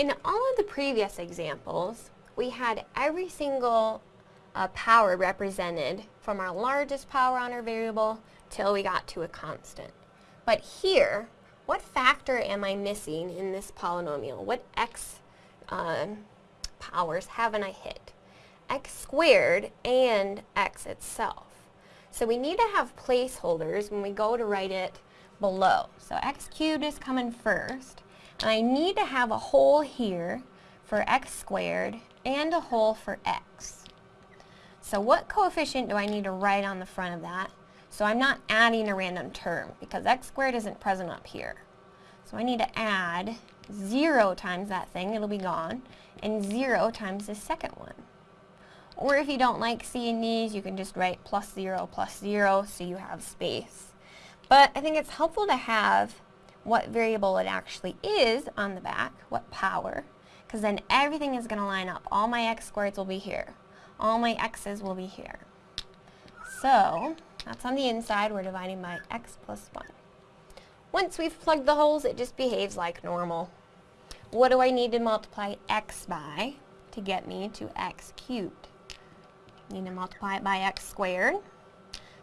In all of the previous examples, we had every single uh, power represented from our largest power on our variable till we got to a constant. But here, what factor am I missing in this polynomial? What x uh, powers haven't I hit? x squared and x itself. So we need to have placeholders when we go to write it below. So x cubed is coming first. I need to have a hole here for x squared and a hole for x. So what coefficient do I need to write on the front of that? So I'm not adding a random term because x squared isn't present up here. So I need to add 0 times that thing, it'll be gone, and 0 times the second one. Or if you don't like seeing these, you can just write plus 0 plus 0 so you have space. But I think it's helpful to have what variable it actually is on the back, what power, because then everything is going to line up. All my x squareds will be here. All my x's will be here. So, that's on the inside. We're dividing by x plus 1. Once we've plugged the holes, it just behaves like normal. What do I need to multiply x by to get me to x cubed? Need to multiply it by x squared.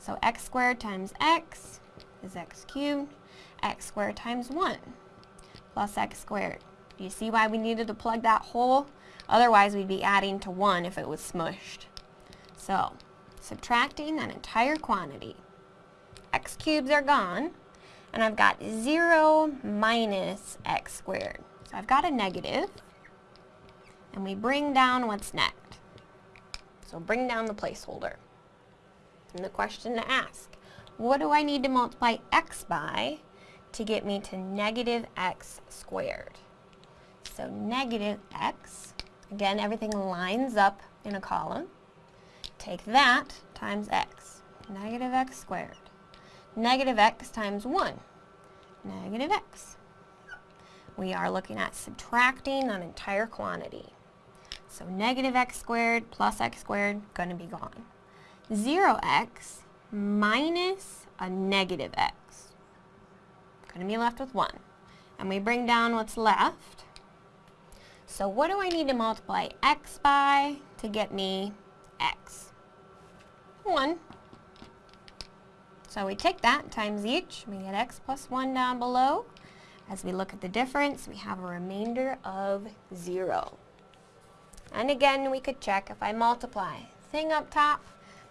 So x squared times x is x cubed. X squared times 1 plus x squared. Do you see why we needed to plug that hole? Otherwise, we'd be adding to 1 if it was smushed. So, subtracting that entire quantity. x cubes are gone, and I've got 0 minus x squared. So I've got a negative, and we bring down what's next. So bring down the placeholder. And the question to ask, what do I need to multiply x by to get me to negative x squared? So negative x, again everything lines up in a column. Take that times x, negative x squared. Negative x times 1, negative x. We are looking at subtracting an entire quantity. So negative x squared plus x squared, going to be gone. 0x minus a negative x. Going to be left with 1. And we bring down what's left. So what do I need to multiply x by to get me x? 1. So we take that times each. We get x plus 1 down below. As we look at the difference, we have a remainder of 0. And again, we could check if I multiply thing up top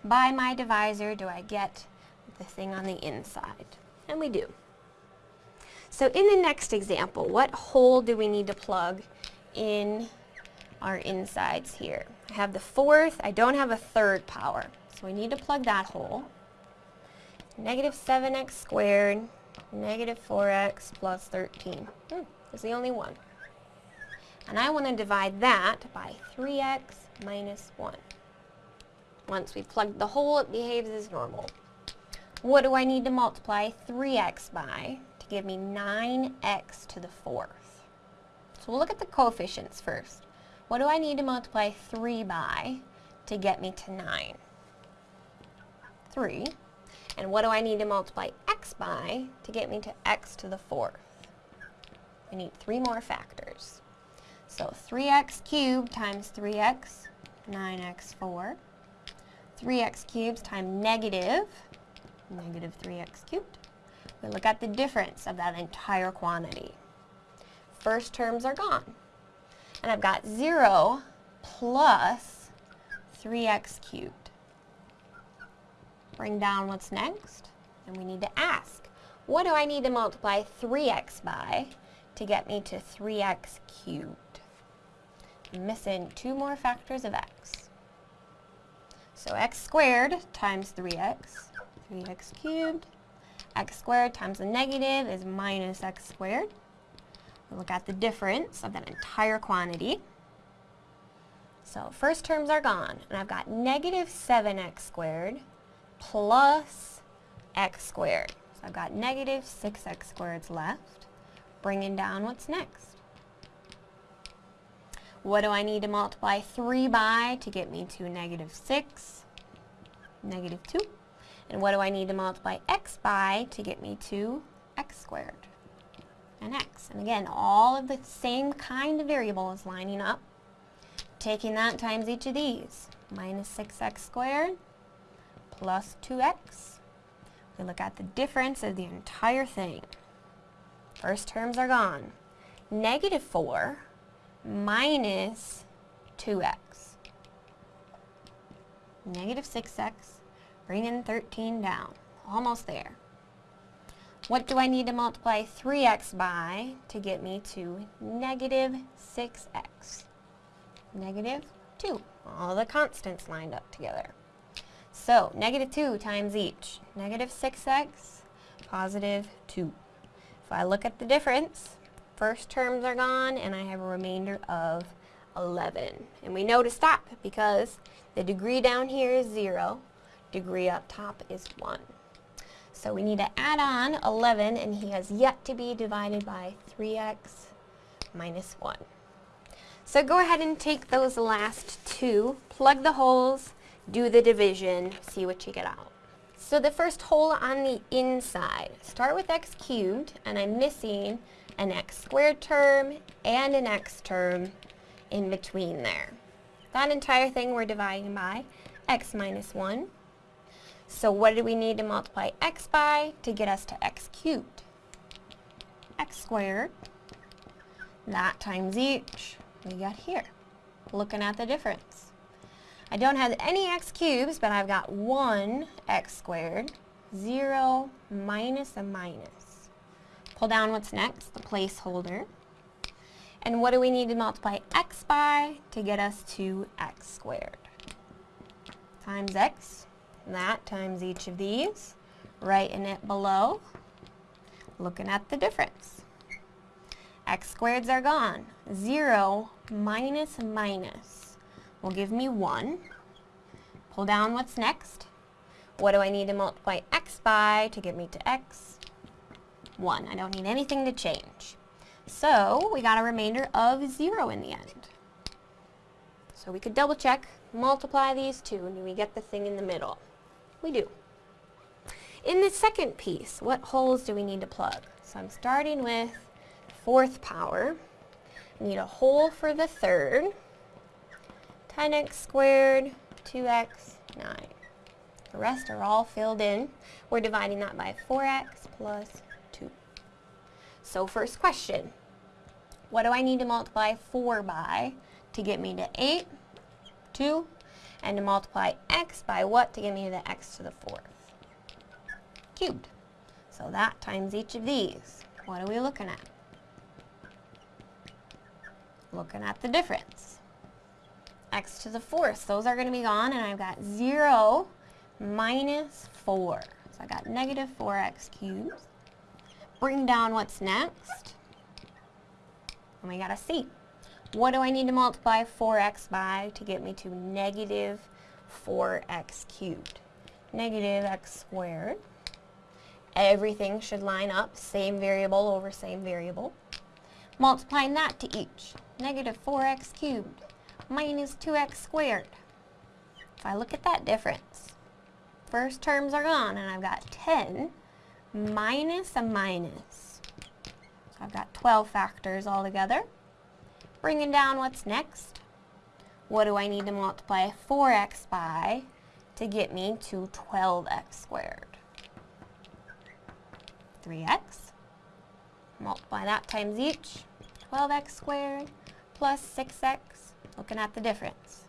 by my divisor, do I get the thing on the inside? And we do. So in the next example, what hole do we need to plug in our insides here? I have the fourth, I don't have a third power, so we need to plug that hole. Negative 7x squared, negative 4x plus 13. Hmm, is the only one. And I want to divide that by 3x minus 1. Once we've plugged the hole, it behaves as normal. What do I need to multiply 3x by to give me 9x to the fourth? So we'll look at the coefficients first. What do I need to multiply 3 by to get me to 9? 3. And what do I need to multiply x by to get me to x to the fourth? I need three more factors. So 3x cubed times 3x, 9x4. 3x cubed times negative, negative 3x cubed. We look at the difference of that entire quantity. First terms are gone. And I've got 0 plus 3x cubed. Bring down what's next, and we need to ask, what do I need to multiply 3x by to get me to 3x cubed? I'm missing two more factors of x. So x squared times 3x, 3x cubed. x squared times the negative is minus x squared. We look at the difference of that entire quantity. So first terms are gone, and I've got negative 7x squared plus x squared. So I've got negative 6x squareds left, bringing down what's next. What do I need to multiply 3 by to get me to negative 6? Negative 2. And what do I need to multiply x by to get me to x squared? and x. And again, all of the same kind of variables lining up. Taking that times each of these. Minus 6x squared plus 2x. We look at the difference of the entire thing. First terms are gone. Negative 4 minus 2x. Negative 6x, bringing 13 down. Almost there. What do I need to multiply 3x by to get me to negative 6x? Negative 2. All the constants lined up together. So, negative 2 times each. Negative 6x, positive 2. If I look at the difference, first terms are gone and I have a remainder of 11. And we know to stop because the degree down here is 0, degree up top is 1. So we need to add on 11 and he has yet to be divided by 3x minus 1. So go ahead and take those last two, plug the holes, do the division, see what you get out. So the first hole on the inside, start with x cubed, and I'm missing an x squared term and an x term in between there. That entire thing we're dividing by x minus 1. So what do we need to multiply x by to get us to x cubed? x squared. That times each we got here. Looking at the difference. I don't have any x cubes, but I've got 1 x squared, 0 minus a minus. Pull down what's next, the placeholder. And what do we need to multiply x by to get us to x squared? Times x, that times each of these, writing it below, looking at the difference. x squareds are gone. 0 minus minus will give me 1. Pull down what's next. What do I need to multiply x by to get me to x? 1. I don't need anything to change. So we got a remainder of 0 in the end. So we could double check, multiply these two, and we get the thing in the middle. We do. In the second piece, what holes do we need to plug? So I'm starting with fourth power. I need a hole for the third. 10x squared, 2x, 9. The rest are all filled in. We're dividing that by 4x plus 2. So first question, what do I need to multiply 4 by to get me to 8, 2, and to multiply x by what to get me to the x to the fourth? Cubed. So that times each of these. What are we looking at? Looking at the difference. x to the fourth. Those are going to be gone, and I've got 0 minus 4. So I got negative 4x cubed. Bring down what's next. And we got a C. What do I need to multiply 4x by to get me to negative 4x cubed? Negative x squared. Everything should line up, same variable over same variable. Multiplying that to each. Negative 4x cubed minus 2x squared. If I look at that difference, first terms are gone and I've got 10 minus a minus So I've got 12 factors altogether. Bringing down what's next. What do I need to multiply 4x by to get me to 12x squared? 3x. Multiply that times each. 12x squared plus 6x. Looking at the difference.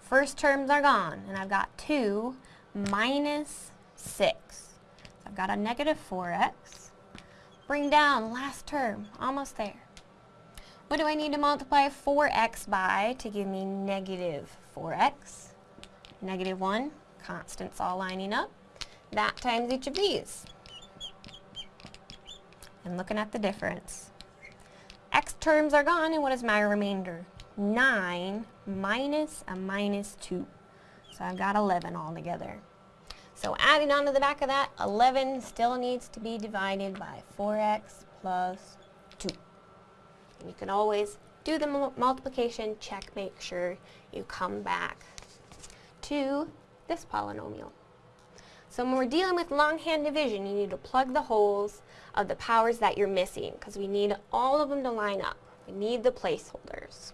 First terms are gone, and I've got 2 minus 6. I've got a negative 4x Bring down, last term, almost there. What do I need to multiply 4x by to give me negative 4x? Negative 1, constants all lining up. That times each of these. And looking at the difference. x terms are gone, and what is my remainder? 9 minus a minus 2. So I've got 11 altogether. So adding on to the back of that, 11 still needs to be divided by 4x plus 2. And you can always do the multiplication, check, make sure you come back to this polynomial. So when we're dealing with longhand division, you need to plug the holes of the powers that you're missing because we need all of them to line up. We need the placeholders.